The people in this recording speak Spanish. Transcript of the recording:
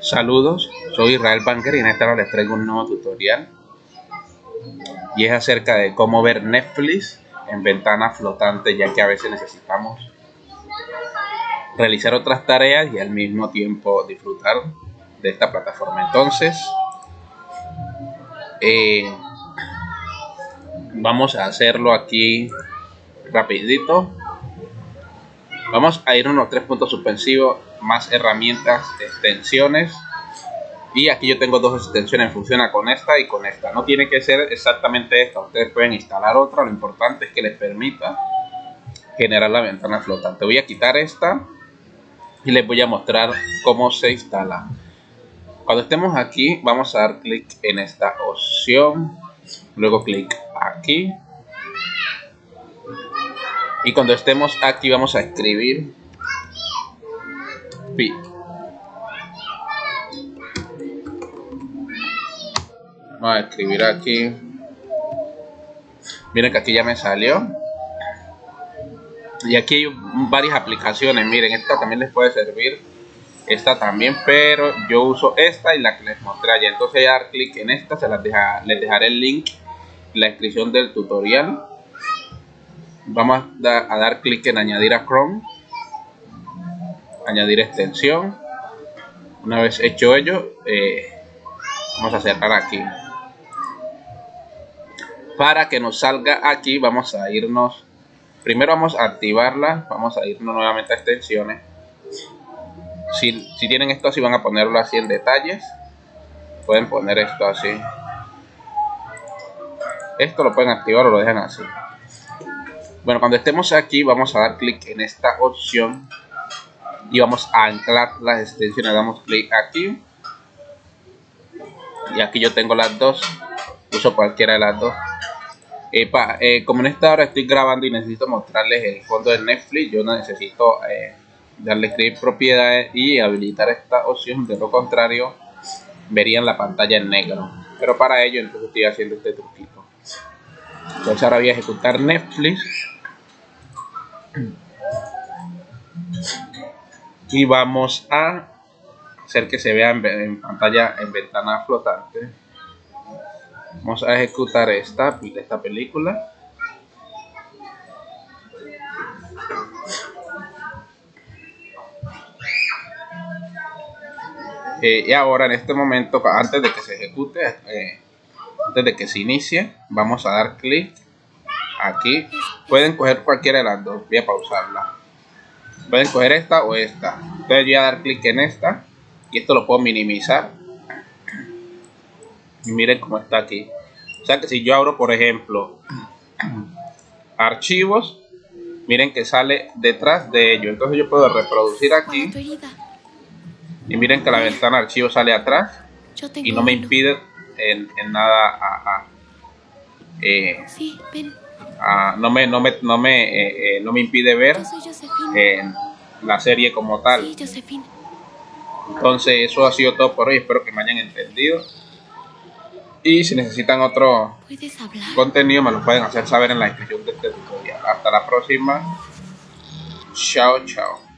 Saludos, soy Israel Banker y en esta hora les traigo un nuevo tutorial. Y es acerca de cómo ver Netflix en ventana flotante ya que a veces necesitamos realizar otras tareas y al mismo tiempo disfrutar de esta plataforma. Entonces eh, vamos a hacerlo aquí rapidito. Vamos a ir a unos tres puntos suspensivos, más herramientas, extensiones. Y aquí yo tengo dos extensiones, funciona con esta y con esta. No tiene que ser exactamente esta, ustedes pueden instalar otra, lo importante es que les permita generar la ventana flotante. Voy a quitar esta y les voy a mostrar cómo se instala. Cuando estemos aquí vamos a dar clic en esta opción, luego clic aquí y cuando estemos aquí vamos a escribir Vamos a escribir aquí. Miren que aquí ya me salió. Y aquí hay varias aplicaciones. Miren, esta también les puede servir. Esta también, pero yo uso esta y la que les mostré ayer. Entonces, dar clic en esta, se las deja, les dejaré el link en la descripción del tutorial vamos a, dar clic en añadir a Chrome añadir extensión. Una vez hecho ello eh, vamos a cerrar aquí. Para que nos salga aquí vamos a irnos primero vamos a activarla vamos a irnos nuevamente a extensiones. Si, si tienen esto así van a ponerlo así en detalles. Pueden poner esto así. Esto lo pueden activar o lo dejan así. Bueno, cuando estemos aquí vamos a dar clic en esta opción y vamos a anclar las extensiones. Damos clic aquí y aquí yo tengo las dos. Uso cualquiera de las dos. Eh, como en esta hora estoy grabando y necesito mostrarles el fondo de Netflix, yo necesito eh, darle escribir propiedades y habilitar esta opción. De lo contrario, verían la pantalla en negro. Pero para ello, entonces estoy haciendo este truquito. Entonces ahora voy a ejecutar Netflix y vamos a hacer que se vea en, pantalla en ventana flotante. Vamos a ejecutar esta, esta película. Eh, y ahora en este momento antes de que se ejecute eh, antes de que se inicie vamos a dar clic aquí. Pueden coger cualquiera de las dos. Voy a pausarla pueden coger esta o esta. Entonces voy a dar clic en esta y esto lo puedo minimizar. Y miren cómo está aquí. O sea que si yo abro por ejemplo archivos miren que sale detrás de ello. Entonces yo puedo reproducir aquí. Y miren que la ventana archivo sale atrás y no me impide en, nada a, eh, no me no me no me eh, eh, no me impide ver la serie como tal. Entonces eso ha sido todo por hoy. Espero que me hayan entendido. Y si necesitan otro contenido me lo pueden hacer saber en la descripción de este tutorial. Hasta la próxima. Chao chao